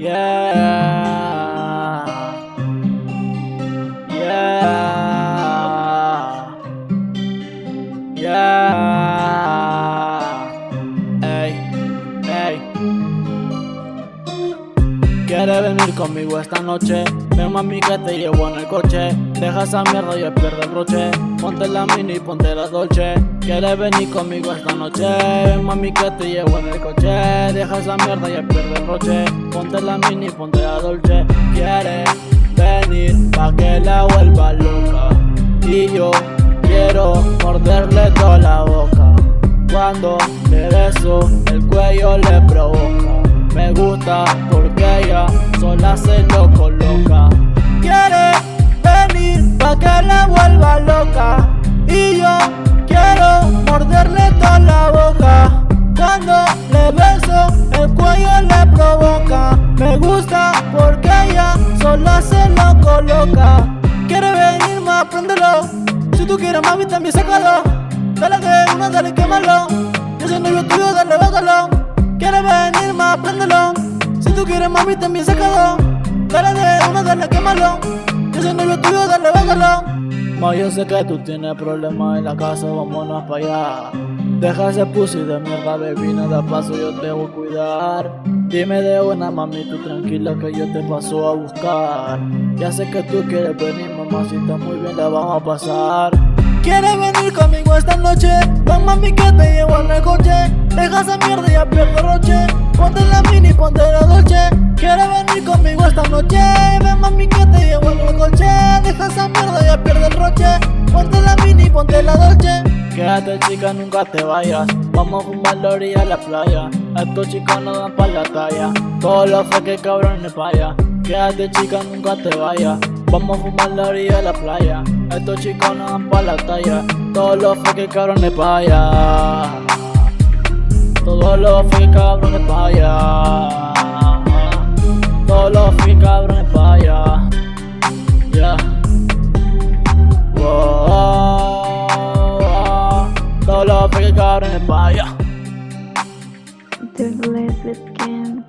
Yeah. ¿Quieres venir conmigo esta noche? Ven mami que te llevo en el coche. Deja esa mierda y pierde el broche. Ponte la mini y ponte la dolce. ¿Quieres venir conmigo esta noche? Ven mami que te llevo en el coche. Deja esa mierda y pierde el broche. Ponte la mini y ponte la dolce. ¿Quieres venir pa' que la vuelva loca? Y yo quiero morderle toda la boca. Cuando le beso el cuello le provoca Me gusta porque ella sola se lo coloca. Quiere venir pa' que la vuelva loca. Y yo quiero morderle toda la boca. Cuando le beso el cuello le provoca. Me gusta porque ella sola se lo coloca. Quiere venir más, préndelo Si tú quieres mami también sácalo. Dale que uno, dale quémalo. Yo novio tuyo, tú quieres mami también sácalo. Dale de uno, dale quémalo. Yo soy novio tuyo, dale bótalo Ma yo sé que tú tienes problemas en la casa, vámonos para allá. Deja ese pussy de mierda, baby, nada paso, yo te voy a cuidar. Dime de una mami, tú tranquila que yo te paso a buscar. Ya sé que tú quieres venir, mamacita, muy bien la vamos a pasar. ¿Quieres venir conmigo esta noche? Ven mami que te llevo en el coche. Deja esa mierda y ya pierdo roche. Ponte la mini, ponte la dolce. ¿Quieres venir conmigo esta noche? Ven mami que te llevo en el coche. Deja esa mierda y ya pierdo el roche. Ponte la mini, ponte la dolce. Quédate chica, nunca te vayas. Vamos a fumar la orilla de la playa. Estos chicos no dan pa' la talla. Todos los freques cabrones paya Quédate chica, nunca te vayas. Vamos a fumar la orilla de la playa. Estos chicos no dan pa' la talla todos los fucking cabrones para allá. Todos los fucking cabrones para allá. Todos los fucking cabrones para allá. Yeah. Wow. wow. Todos los fucking cabrones para allá. Douglas Lipkin.